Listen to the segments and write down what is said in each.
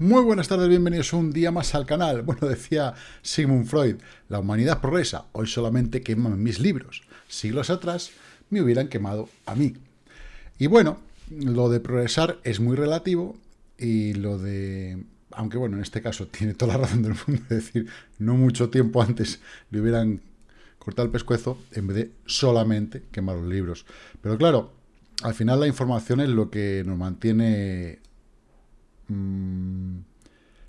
Muy buenas tardes, bienvenidos un día más al canal. Bueno, decía Sigmund Freud, la humanidad progresa, hoy solamente queman mis libros. Siglos atrás me hubieran quemado a mí. Y bueno, lo de progresar es muy relativo y lo de... Aunque bueno, en este caso tiene toda la razón del mundo, es decir, no mucho tiempo antes le hubieran cortado el pescuezo en vez de solamente quemar los libros. Pero claro, al final la información es lo que nos mantiene mmm,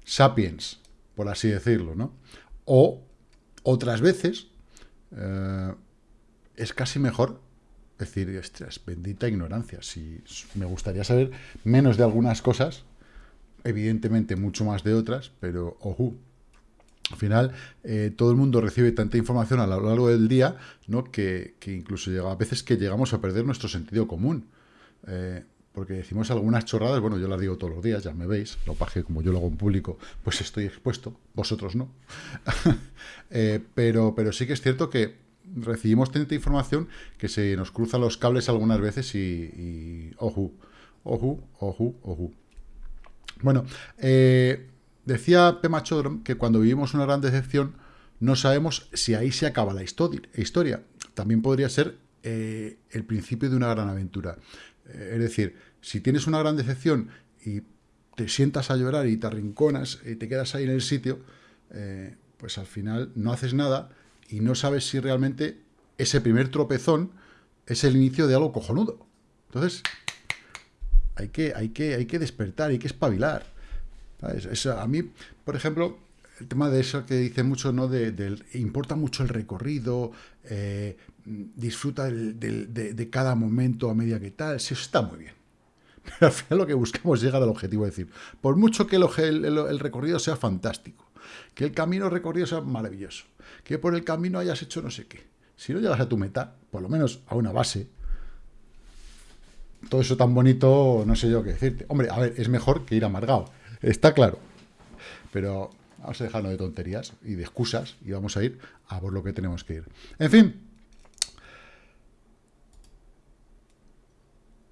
sapiens, por así decirlo, ¿no? O otras veces eh, es casi mejor decir, es bendita ignorancia. Si me gustaría saber menos de algunas cosas, evidentemente mucho más de otras, pero ojo, al final eh, todo el mundo recibe tanta información a lo largo del día, ¿no? Que, que incluso llega a veces que llegamos a perder nuestro sentido común. Eh, porque decimos algunas chorradas, bueno, yo las digo todos los días, ya me veis, lo paje como yo lo hago en público, pues estoy expuesto, vosotros no. Eh, pero, pero sí que es cierto que recibimos tanta información que se nos cruzan los cables algunas veces y, y ojo, ojo, ojo. Bueno, eh, decía Pema Chodron que cuando vivimos una gran decepción no sabemos si ahí se acaba la historia. También podría ser eh, el principio de una gran aventura. es decir, si tienes una gran decepción y te sientas a llorar y te arrinconas y te quedas ahí en el sitio, eh, pues al final no haces nada y no sabes si realmente ese primer tropezón es el inicio de algo cojonudo. Entonces, hay que, hay que, hay que despertar, hay que espabilar. a mí, por ejemplo, el tema de eso que dice mucho, ¿no? De, importa mucho el recorrido, eh, disfruta de, cada momento a medida que tal, eso está muy bien. Pero al final lo que buscamos es llegar al objetivo, es decir, por mucho que el, recorrido sea fantástico, que el camino recorrido sea maravilloso, que por el camino hayas hecho no sé qué, si no llegas a tu meta, por lo menos a una base, todo eso tan bonito, no sé yo qué decirte. Hombre, a ver, es mejor que ir amargado, está claro. Pero vamos a dejarnos de tonterías y de excusas y vamos a ir a por lo que tenemos que ir. En fin,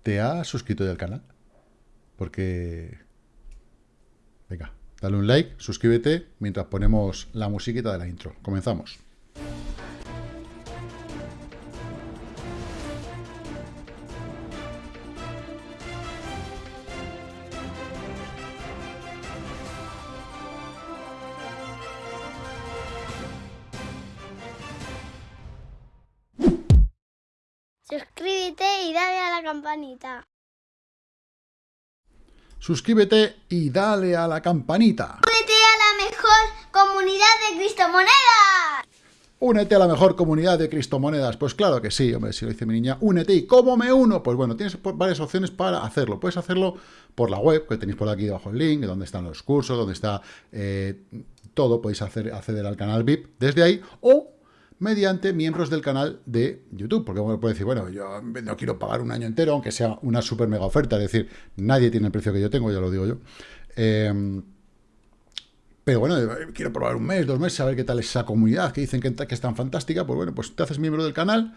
¿Te has suscrito ya al canal? Porque... Venga, dale un like, suscríbete mientras ponemos la musiquita de la intro. Comenzamos. Campanita. Suscríbete y dale a la campanita. Únete a la mejor comunidad de Cristomonedas. Únete a la mejor comunidad de Cristomonedas. Pues claro que sí, hombre, si lo dice mi niña, únete. ¿Y cómo me uno? Pues bueno, tienes varias opciones para hacerlo. Puedes hacerlo por la web, que tenéis por aquí debajo el link, donde están los cursos, donde está eh, todo. Podéis hacer, acceder al canal VIP desde ahí. O mediante miembros del canal de YouTube. Porque uno puede decir, bueno, yo no quiero pagar un año entero, aunque sea una super mega oferta, es decir, nadie tiene el precio que yo tengo, ya lo digo yo. Em, pero bueno, quiero probar un mes, dos meses, a ver qué tal es esa comunidad que dicen que, que, es tan fantástica. Pues bueno, pues te haces miembro del canal,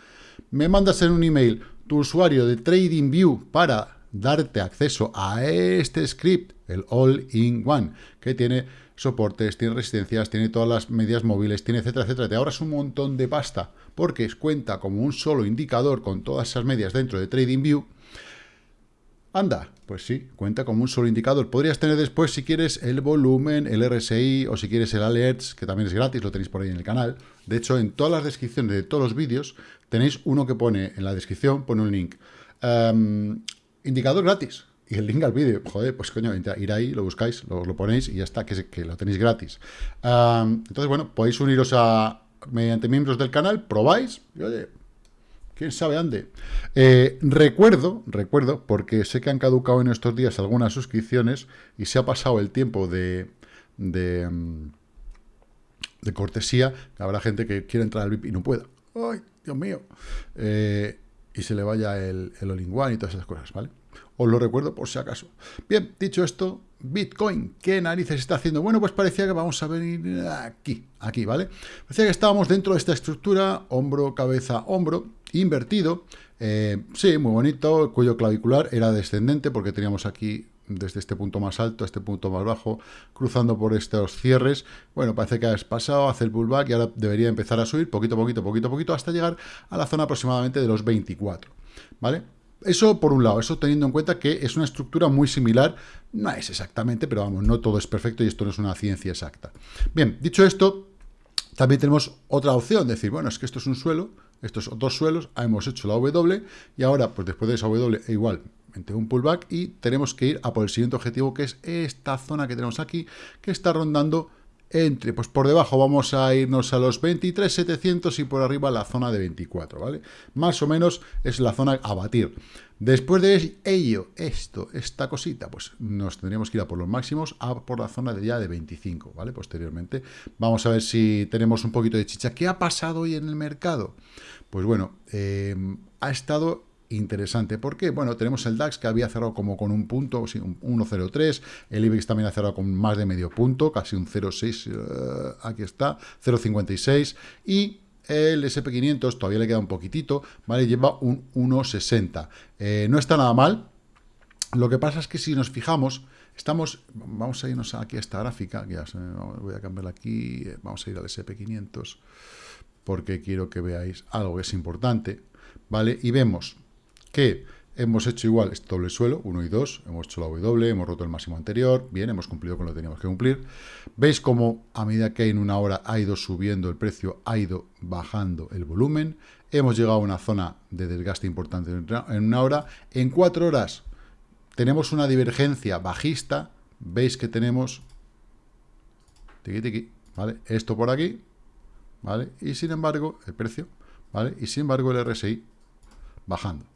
me mandas en un email tu usuario de TradingView para darte acceso a este script, el All-in-One, que tiene soportes, tiene resistencias, tiene todas las medidas móviles, tiene etcétera, etcétera. Te ahorras un montón de pasta porque cuenta como un solo indicador con todas esas medias dentro de TradingView. Anda, pues sí, cuenta como un solo indicador. Podrías tener después, si quieres, el volumen, el RSI o si quieres el Alerts, que también es gratis, lo tenéis por ahí en el canal. De hecho, en todas las descripciones de todos los vídeos tenéis uno que pone en la descripción, pone un link. Em, indicador gratis y el link al vídeo. Joder, pues coño, ir ahí, lo buscáis, lo, ponéis y ya está, que, que lo tenéis gratis. entonces, bueno, podéis uniros a mediante miembros del canal, probáis y oye, quién sabe dónde. Eh, recuerdo, recuerdo, porque sé que han caducado en estos días algunas suscripciones y se ha pasado el tiempo de, de, mm, de cortesía, habrá gente que quiere entrar al VIP y no pueda. ¡Ay, Dios mío! Eh, y se le vaya el, el all y todas esas cosas, ¿vale? Os lo recuerdo por si acaso. Bien, dicho esto, Bitcoin, ¿qué narices está haciendo? Bueno, pues parecía que vamos a venir aquí, aquí, ¿vale? Parecía que estábamos dentro de esta estructura, hombro, cabeza, hombro, invertido. Eh, sí, muy bonito, el cuello clavicular era descendente porque teníamos aquí desde este punto más alto a este punto más bajo, cruzando por estos cierres. Bueno, parece que ha pasado, hace el pullback y ahora debería empezar a subir poquito, poquito, poquito, poquito, hasta llegar a la zona aproximadamente de los 24, ¿vale? Eso por un lado, eso teniendo en cuenta que es una estructura muy similar, no es exactamente, pero vamos, no todo es perfecto y esto no es una ciencia exacta. Bien, dicho esto, también tenemos otra opción, decir, bueno, es que esto es un suelo, estos dos suelos, hemos hecho la W y ahora, pues después de esa W, e igual, un pullback y tenemos que ir a por el siguiente objetivo, que es esta zona que tenemos aquí, que está rondando entre, pues por debajo vamos a irnos a los 23.700 y por arriba la zona de 24, ¿vale? Más o menos es la zona a batir. Después de ello, esto, esta cosita, pues nos tendríamos que ir a por los máximos, a por la zona de ya de 25, ¿vale? Posteriormente. Vamos a ver si tenemos un poquito de chicha. ¿Qué ha pasado hoy en el mercado? Pues bueno, eh, ha estado interesante. ¿Por qué? Bueno, tenemos el DAX que había cerrado como con un punto, un 1,03, el IBEX también ha cerrado con más de medio punto, casi un 0,6, eh, aquí está, 0,56, y el SP500 todavía le queda un poquitito, ¿vale? Lleva un 1,60. Eh, no está nada mal, lo que pasa es que si nos fijamos, estamos, vamos a irnos aquí a esta gráfica, ya voy a cambiarla aquí, eh, vamos a ir al SP500, porque quiero que veáis algo que es importante, ¿vale? Y vemos que hemos hecho igual este doble suelo, 1 y 2, hemos hecho la W, hemos roto el máximo anterior, bien, hemos cumplido con lo que teníamos que cumplir. ¿Veis cómo a medida que en una hora ha ido subiendo el precio, ha ido bajando el volumen? Hemos llegado a una zona de desgaste importante en una hora. En cuatro horas tenemos una divergencia bajista, veis que tenemos tiqui, tiqui, ¿vale? esto por aquí, ¿vale? y sin embargo, el precio, ¿vale? y sin embargo el RSI bajando.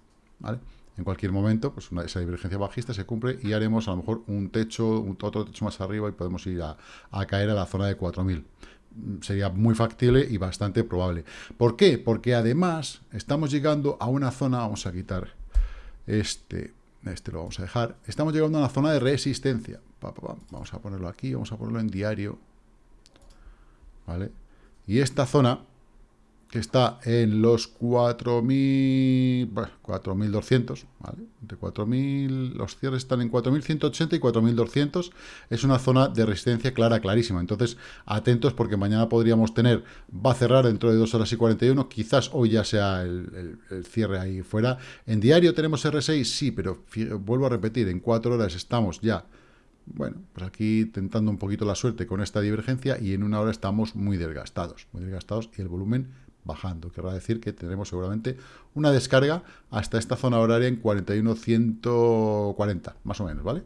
En cualquier momento, pues esa divergencia bajista se cumple y haremos a lo mejor un techo, otro techo más arriba y podemos ir a, caer a la zona de 4.000 sería muy factible y bastante probable. ¿Por qué? Porque además estamos llegando a una zona, vamos a quitar este, este lo vamos a dejar, estamos llegando a una zona de resistencia. Vamos a ponerlo aquí, vamos a ponerlo en diario. ¿Vale? Y esta zona está en los 4.000, 4.200, ¿vale? Entre 4.000, los cierres están en 4.180 y 4.200, es una zona de resistencia clara, clarísima. Entonces, atentos porque mañana podríamos tener, va a cerrar dentro de 2 horas y 41, quizás hoy ya sea el, cierre ahí fuera. En diario tenemos R6, sí, pero vuelvo a repetir, en 4 horas estamos ya bueno, pues aquí tentando un poquito la suerte con esta divergencia y en una hora estamos muy desgastados, muy desgastados y el volumen bajando. Querrá decir que tendremos seguramente una descarga hasta esta zona horaria en 41.140, más o menos, ¿vale?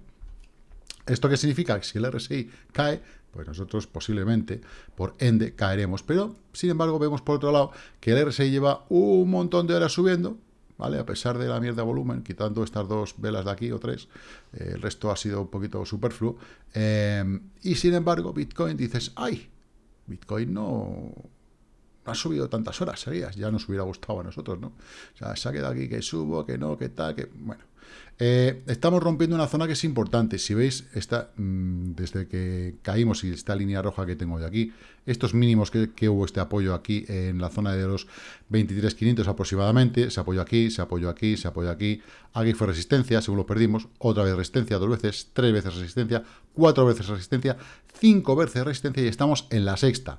¿Esto qué significa? Que si el RSI cae, pues nosotros posiblemente, por ende, caeremos. Pero, sin embargo, vemos por otro lado que el RSI lleva un montón de horas subiendo, ¿vale? A pesar de la mierda volumen, quitando estas dos velas de aquí o tres, eh, el resto ha sido un poquito superfluo. Eh, y, sin embargo, Bitcoin dices, ¡ay! Bitcoin no ha subido tantas horas seguidas, ya nos hubiera gustado a nosotros, ¿no? O sea, se ha quedado aquí que subo, que no, que tal, que... Bueno, eh, estamos rompiendo una zona que es importante. Si veis, está, mm, desde que caímos y esta línea roja que tengo de aquí, estos mínimos que, hubo este apoyo aquí en la zona de los 23.500 aproximadamente, se apoyó aquí, se apoyó aquí, se apoyó aquí, aquí fue resistencia, según lo perdimos, otra vez resistencia, dos veces, tres veces resistencia, cuatro veces resistencia, cinco veces resistencia y estamos en la sexta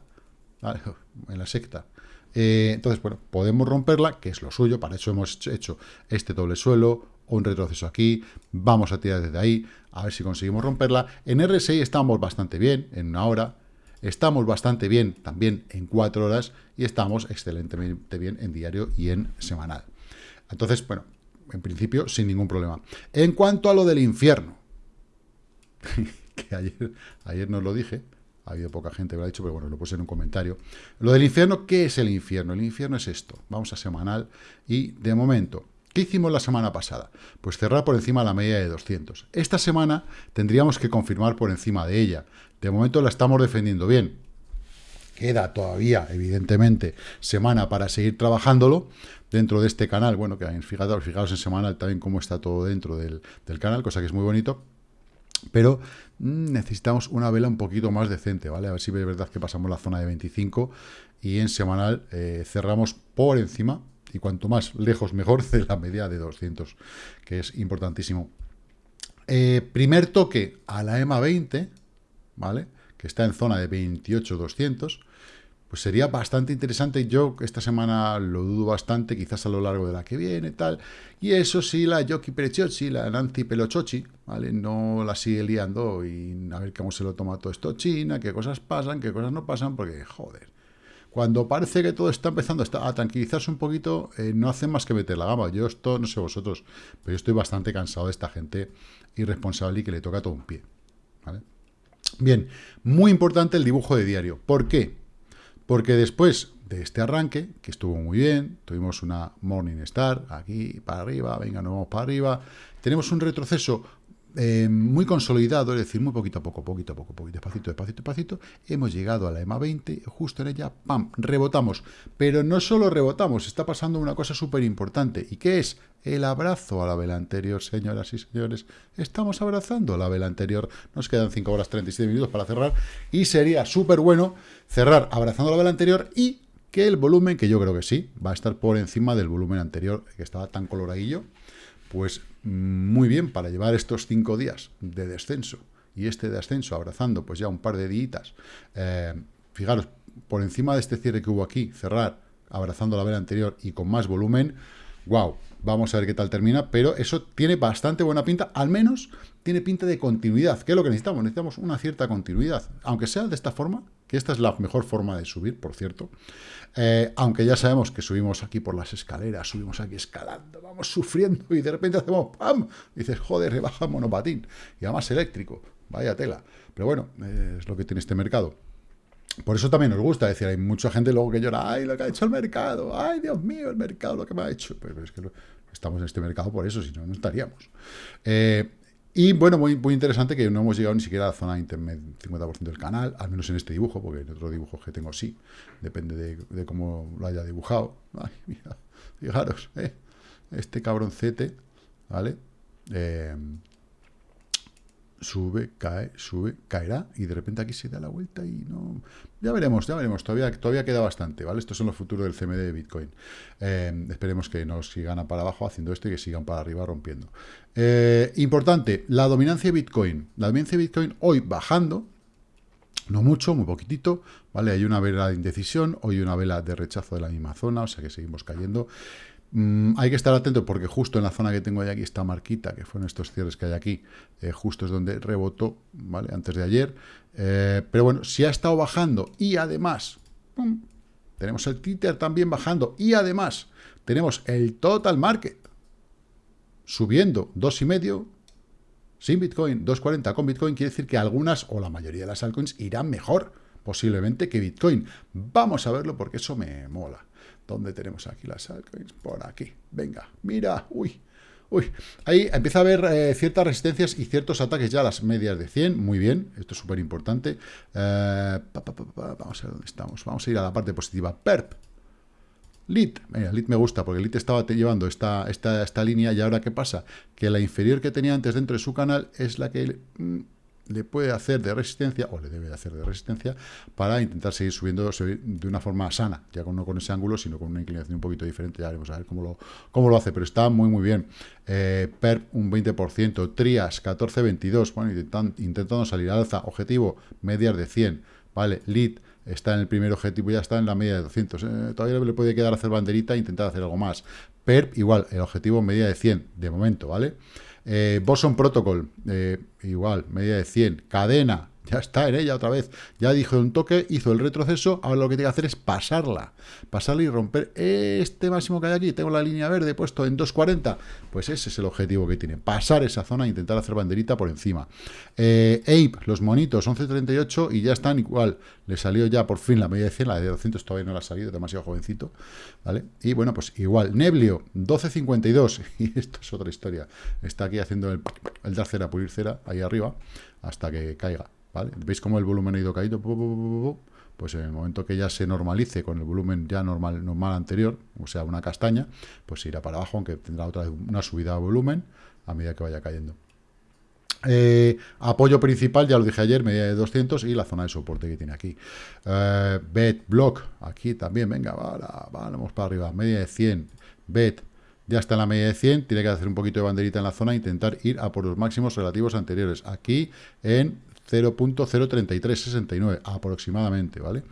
en la secta. Eh, entonces, bueno, podemos romperla, que es lo suyo, para eso hemos hecho este doble suelo, un retroceso aquí, vamos a tirar desde ahí, a ver si conseguimos romperla. En RSI estamos bastante bien, en una hora, estamos bastante bien también en cuatro horas, y estamos excelentemente bien en diario y en semanal. Entonces, bueno, en principio, sin ningún problema. En cuanto a lo del infierno, que ayer, ayer nos lo dije, ha habido poca gente que lo ha dicho, pero bueno, lo puse en un comentario. Lo del infierno, ¿qué es el infierno? El infierno es esto. Vamos a semanal y de momento, ¿qué hicimos la semana pasada? Pues cerrar por encima de la media de 200. Esta semana tendríamos que confirmar por encima de ella. De momento la estamos defendiendo bien. Queda todavía, evidentemente, semana para seguir trabajándolo dentro de este canal. Bueno, que fijaros, fijaros en semanal también cómo está todo dentro del, del canal, cosa que es muy bonito pero mm, necesitamos una vela un poquito más decente, ¿vale? A ver si es verdad que pasamos la zona de 25 y en semanal eh, cerramos por encima, y cuanto más lejos mejor, de la media de 200, que es importantísimo. Eh, primer toque a la EMA 20, ¿vale? Que está en zona de 28.200 pues sería bastante interesante. Yo esta semana lo dudo bastante, quizás a lo largo de la que viene, tal. Y eso sí, la Yoki Perechochi, la Nancy Pelochochi, ¿vale? No la sigue liando y a ver cómo se lo toma todo esto China, qué cosas pasan, qué cosas no pasan, porque, joder, cuando parece que todo está empezando a tranquilizarse un poquito, eh, no hacen más que meter la gama. Yo esto, no sé vosotros, pero yo estoy bastante cansado de esta gente irresponsable y que le toca todo un pie, ¿vale? Bien, muy importante el dibujo de diario. ¿Por qué? Porque después de este arranque, que estuvo muy bien, tuvimos una Morning Star, aquí para arriba, venga, nos vamos para arriba, tenemos un retroceso eh, muy consolidado, es decir, muy poquito a poco, poquito a poco, poquito, despacito, despacito, despacito, hemos llegado a la EMA 20, justo en ella, ¡pam!, rebotamos. Pero no solo rebotamos, está pasando una cosa súper importante, ¿y qué es? el abrazo a la vela anterior, señoras y señores. Estamos abrazando la vela anterior. Nos quedan 5 horas 37 minutos para cerrar. Y sería súper bueno cerrar abrazando la vela anterior y que el volumen, que yo creo que sí, va a estar por encima del volumen anterior, que estaba tan coloradillo, pues muy bien para llevar estos 5 días de descenso y este de ascenso abrazando pues ya un par de días. Eh, fijaros, por encima de este cierre que hubo aquí, cerrar abrazando la vela anterior y con más volumen, wow, Vamos a ver qué tal termina, pero eso tiene bastante buena pinta, al menos tiene pinta de continuidad, que es lo que necesitamos, necesitamos una cierta continuidad, aunque sea de esta forma, que esta es la mejor forma de subir, por cierto, eh, aunque ya sabemos que subimos aquí por las escaleras, subimos aquí escalando, vamos sufriendo y de repente hacemos ¡pam! Y dices, joder, rebaja monopatín, y además eléctrico, vaya tela, pero bueno, es lo que tiene este mercado. Por eso también nos gusta, decir, hay mucha gente luego que llora, ay, lo que ha hecho el mercado, ay, Dios mío, el mercado, lo que me ha hecho. Pero es que estamos en este mercado por eso, si no, no estaríamos. Eh, y bueno, muy, muy interesante que no hemos llegado ni siquiera a la zona intermedia, 50% del canal, al menos en este dibujo, porque en otros dibujos que tengo sí, depende de, cómo lo haya dibujado. Ay, mira, fijaros, eh, este cabroncete, ¿vale? Eh, sube, cae, sube, caerá, y de repente aquí se da la vuelta y no... Ya veremos, ya veremos, todavía, todavía queda bastante, ¿vale? Estos son los futuros del CMD de Bitcoin. Eh, esperemos que no sigan para abajo haciendo esto y que sigan para arriba rompiendo. Eh, importante, la dominancia de Bitcoin. La dominancia de Bitcoin hoy bajando, no mucho, muy poquitito, ¿vale? Hay una vela de indecisión, hoy una vela de rechazo de la misma zona, o sea que seguimos cayendo. Mm, hay que estar atento porque justo en la zona que tengo aquí, esta marquita, que fueron estos cierres que hay aquí, eh, justo es donde rebotó, ¿vale? Antes de ayer. Eh, pero bueno, si ha estado bajando y además, tenemos el Twitter también bajando y además tenemos el total market subiendo dos y medio sin Bitcoin, 2.40 con Bitcoin, quiere decir que algunas o la mayoría de las altcoins irán mejor posiblemente que Bitcoin. Vamos a verlo porque eso me mola. ¿Dónde tenemos aquí las altcoins? Por aquí. Venga, mira, uy, uy. Ahí empieza a haber eh, ciertas resistencias y ciertos ataques ya a las medias de 100. Muy bien, esto es súper importante. Eh, vamos a ver dónde estamos. Vamos a ir a la parte positiva. PERP. LIT, mira, LIT me gusta porque LIT estaba llevando esta, esta, esta línea y ahora ¿qué pasa? Que la inferior que tenía antes dentro de su canal es la que... Mm, le puede hacer de resistencia, o le debe de hacer de resistencia, para intentar seguir subiendo de una forma sana, ya no con ese ángulo, sino con una inclinación un poquito diferente, ya veremos a ver cómo lo, cómo lo hace, pero está muy muy bien. Eh, PERP un 20%, TRIAS 14-22, bueno, intentando salir al alza, objetivo medias de 100, ¿vale? LEAD está en el primer objetivo, ya está en la media de 200, eh, todavía le puede quedar hacer banderita e intentar hacer algo más. PERP igual, el objetivo media de 100, de momento, ¿vale? Eh, Boson Protocol, eh, igual, media de 100. Cadena, ya está en ella otra vez. Ya dijo un toque, hizo el retroceso, ahora lo que tiene que hacer es pasarla. Pasarla y romper este máximo que hay aquí. Tengo la línea verde puesto en 2.40. Pues ese es el objetivo que tiene. Pasar esa zona e intentar hacer banderita por encima. Eh, Ape, los monitos, 11.38 y ya están igual. Le salió ya por fin la media de 100, la de 200 todavía no la ha salido, demasiado jovencito. ¿vale? Y bueno, pues igual. Neblio, 12.52. Y esto es otra historia. Está aquí haciendo el, el dar cera, pulir cera, ahí arriba, hasta que caiga. ¿Veis cómo el volumen ha ido caído? Pues en el momento que ya se normalice con el volumen ya normal, normal anterior, o sea, una castaña, pues irá para abajo, aunque tendrá otra una subida de volumen a medida que vaya cayendo. Eh, apoyo principal, ya lo dije ayer, media de 200 y la zona de soporte que tiene aquí. Eh, bet, block, aquí también, venga, vamos para arriba, media de 100, bet, ya está en la media de 100, tiene que hacer un poquito de banderita en la zona e intentar ir a por los máximos relativos anteriores. Aquí en 0.03369 aproximadamente, ¿vale?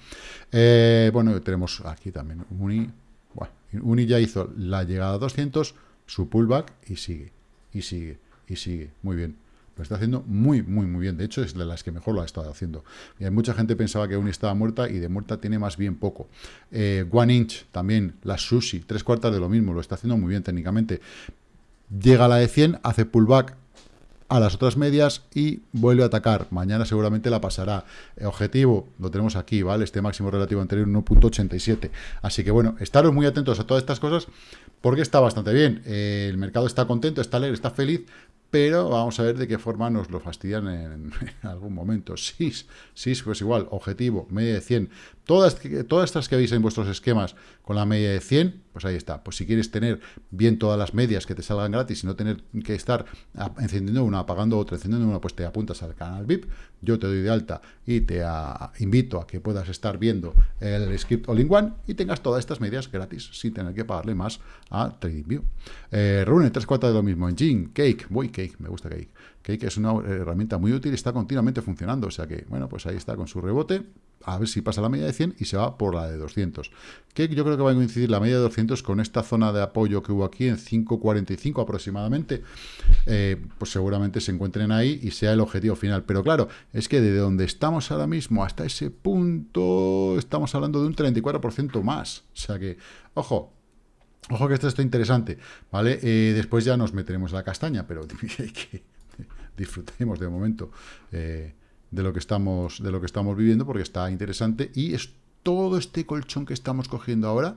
Eh, bueno, tenemos aquí también Uni. Bueno, Uni ya hizo la llegada a 200, su pullback y sigue, y sigue, y sigue. Muy bien. Lo está haciendo muy, muy, muy bien. De hecho, es de las que mejor lo ha estado haciendo. Y mucha gente pensaba que Uni estaba muerta y de muerta tiene más bien poco. Eh, One Inch, también, la Sushi, tres cuartas de lo mismo. Lo está haciendo muy bien técnicamente. Llega a la de 100, hace pullback a las otras medias y vuelve a atacar. Mañana seguramente la pasará. objetivo, lo tenemos aquí, ¿vale? Este máximo relativo anterior 1.87. Así que bueno, estaros muy atentos a todas estas cosas porque está bastante bien. el mercado está contento, está alegre, está feliz, pero vamos a ver de qué forma nos lo fastidian en, algún momento. SIS, SIS, pues igual, objetivo, media de 100. Todas, todas estas que veis en vuestros esquemas con la media de 100, pues ahí está. Pues si quieres tener bien todas las medias que te salgan gratis y no tener que estar encendiendo una, apagando otra, encendiendo una, pues te apuntas al canal VIP, yo te doy de alta y te invito a que puedas estar viendo el script all-in-one y tengas todas estas medias gratis sin tener que pagarle más a TradingView. Eh, Rune, tres cuartas de lo mismo. Engine, Cake, voy Cake, me gusta Cake. Cake es una herramienta muy útil y está continuamente funcionando. O sea que, bueno, pues ahí está con su rebote a ver si pasa la media de 100 y se va por la de 200. Que yo creo que va a coincidir la media de 200 con esta zona de apoyo que hubo aquí en 5.45 aproximadamente. Eh, pues seguramente se encuentren ahí y sea el objetivo final. Pero claro, es que desde donde estamos ahora mismo hasta ese punto estamos hablando de un 34% más. O sea que, ojo, Ojo que esto está interesante, ¿vale? Eh, después ya nos meteremos la castaña, pero que disfrutemos de momento. Eh, de lo que estamos, de lo que estamos viviendo, porque está interesante, y es todo este colchón que estamos cogiendo ahora,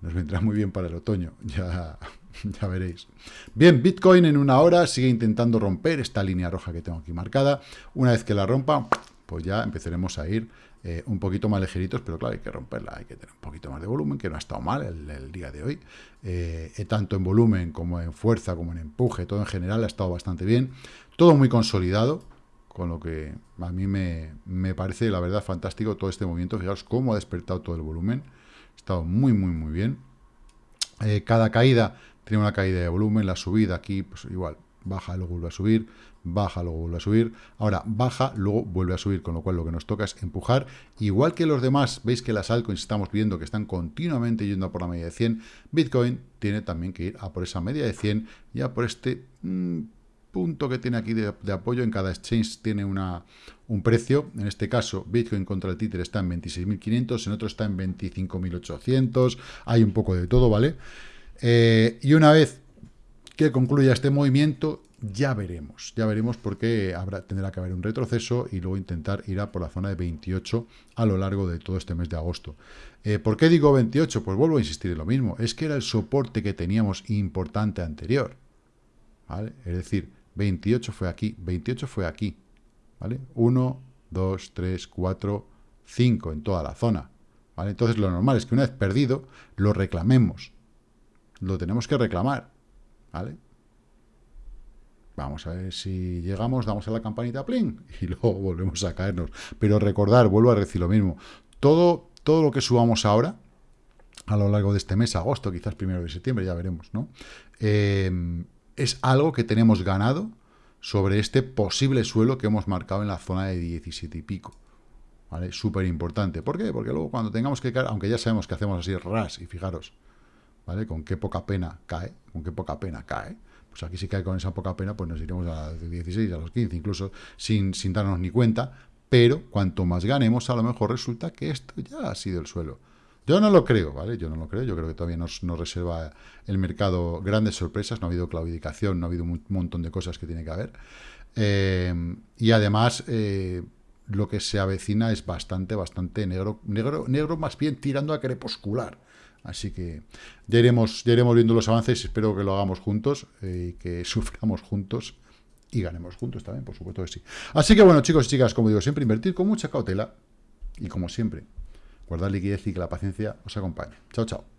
nos vendrá muy bien para el otoño, ya, ya veréis. Bien, Bitcoin en una hora sigue intentando romper esta línea roja que tengo aquí marcada. Una vez que la rompa, pues ya empezaremos a ir eh, un poquito más ligeritos, pero claro, hay que romperla, hay que tener un poquito más de volumen, que no ha estado mal el, día de hoy. Eh, tanto en volumen como en fuerza, como en empuje, todo en general ha estado bastante bien. Todo muy consolidado, con lo que a mí me, parece, la verdad, fantástico todo este movimiento. Fijaos cómo ha despertado todo el volumen. Ha estado muy, muy, muy bien. Eh, cada caída tiene una caída de volumen. La subida aquí, pues igual, baja, luego vuelve a subir, baja, luego vuelve a subir. Ahora baja, luego vuelve a subir, con lo cual lo que nos toca es empujar. Igual que los demás, veis que las altcoins estamos viendo que están continuamente yendo a por la media de 100. Bitcoin tiene también que ir a por esa media de 100 y a por este... Mm, punto que tiene aquí de, apoyo, en cada exchange tiene una, un precio, en este caso Bitcoin contra el títer está en 26.500, en otro está en 25.800, hay un poco de todo, ¿vale? Eh, y una vez que concluya este movimiento, ya veremos, ya veremos porque habrá, tendrá que haber un retroceso y luego intentar ir a por la zona de 28 a lo largo de todo este mes de agosto. Eh, ¿Por qué digo 28? Pues vuelvo a insistir en lo mismo, es que era el soporte que teníamos importante anterior, ¿vale? Es decir, 28 fue aquí, 28 fue aquí, ¿vale? 1, 2, 3, 4, 5 en toda la zona, ¿vale? Entonces lo normal es que una vez perdido, lo reclamemos. Lo tenemos que reclamar, ¿vale? Vamos a ver si llegamos, damos a la campanita, plin, y luego volvemos a caernos. Pero recordar, vuelvo a decir lo mismo, todo, todo lo que subamos ahora, a lo largo de este mes, agosto, quizás primero de septiembre, ya veremos, ¿no? Eh, es algo que tenemos ganado sobre este posible suelo que hemos marcado en la zona de 17 y pico. ¿Vale? Súper importante. ¿Por qué? Porque luego cuando tengamos que caer, aunque ya sabemos que hacemos así ras, y fijaros, ¿vale? Con qué poca pena cae, con qué poca pena cae. Pues aquí si cae con esa poca pena, pues nos iremos a los 16, a los 15, incluso sin, sin darnos ni cuenta. Pero cuanto más ganemos, a lo mejor resulta que esto ya ha sido el suelo. Yo no lo creo, ¿vale? Yo no lo creo. Yo creo que todavía nos, reserva el mercado grandes sorpresas. No ha habido claudicación, no ha habido un montón de cosas que tiene que haber. Eh, y además, eh, lo que se avecina es bastante, bastante negro, negro, negro más bien tirando a crepuscular. Así que ya iremos, ya iremos viendo los avances. Espero que lo hagamos juntos eh, que suframos juntos y ganemos juntos también, por supuesto que sí. Así que bueno, chicos y chicas, como digo, siempre invertir con mucha cautela y como siempre, guardar liquidez y que la paciencia os acompañe. Chao, chao.